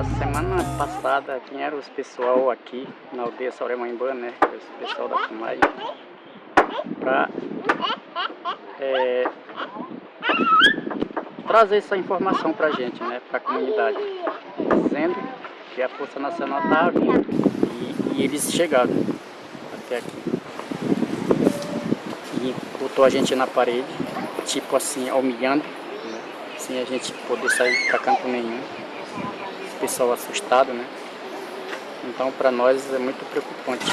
A semana passada vieram os pessoal aqui na aldeia Sauremaimbã, né? O pessoal da FUMAI, para é, trazer essa informação para a gente, né? Para a comunidade, dizendo que a Força Nacional estava vindo e, e eles chegaram até aqui. E botou a gente na parede, tipo assim, humilhando, né? sem a gente poder sair para canto nenhum pessoal assustado, né? Então para nós é muito preocupante.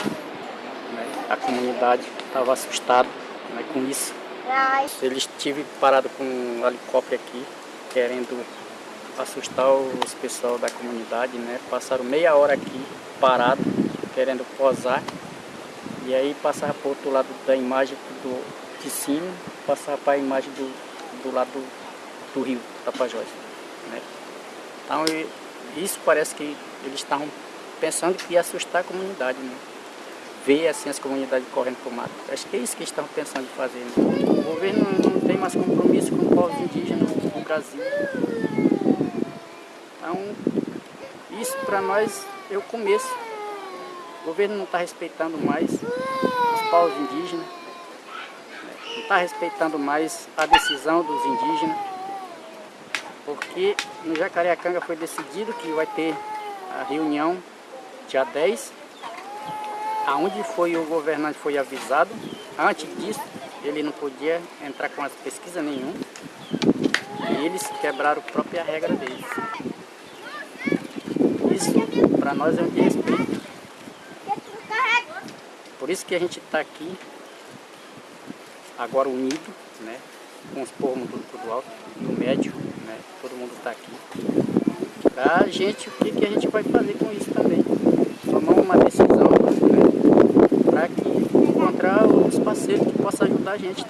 Né? A comunidade estava assustada né, com isso. Eles estiveram parados com um helicóptero aqui, querendo assustar os pessoal da comunidade, né? Passaram meia hora aqui parado, querendo posar. E aí passava para outro lado da imagem do, de cima, passava para a imagem do, do lado do, do rio Tapajós. Né? Então isso parece que eles estavam pensando que ia assustar a comunidade, né? Ver assim as comunidades correndo para o mato. Acho que é isso que eles estavam pensando em fazer. Né? O governo não tem mais compromisso com o povo indígena no Brasil. Então, isso para nós é o começo. O governo não está respeitando mais os povos indígenas, não está respeitando mais a decisão dos indígenas no Jacareacanga foi decidido que vai ter a reunião dia 10, aonde foi o governante foi avisado, antes disso ele não podia entrar com as pesquisas nenhuma, e eles quebraram a própria regra deles. Isso para nós é um desrespeito. Por isso que a gente está aqui, agora unido, né, com os povos do, do alto, do médio, está aqui. Para a gente, o que, que a gente vai fazer com isso também? Tomar uma decisão né? para encontrar os parceiros que possam ajudar a gente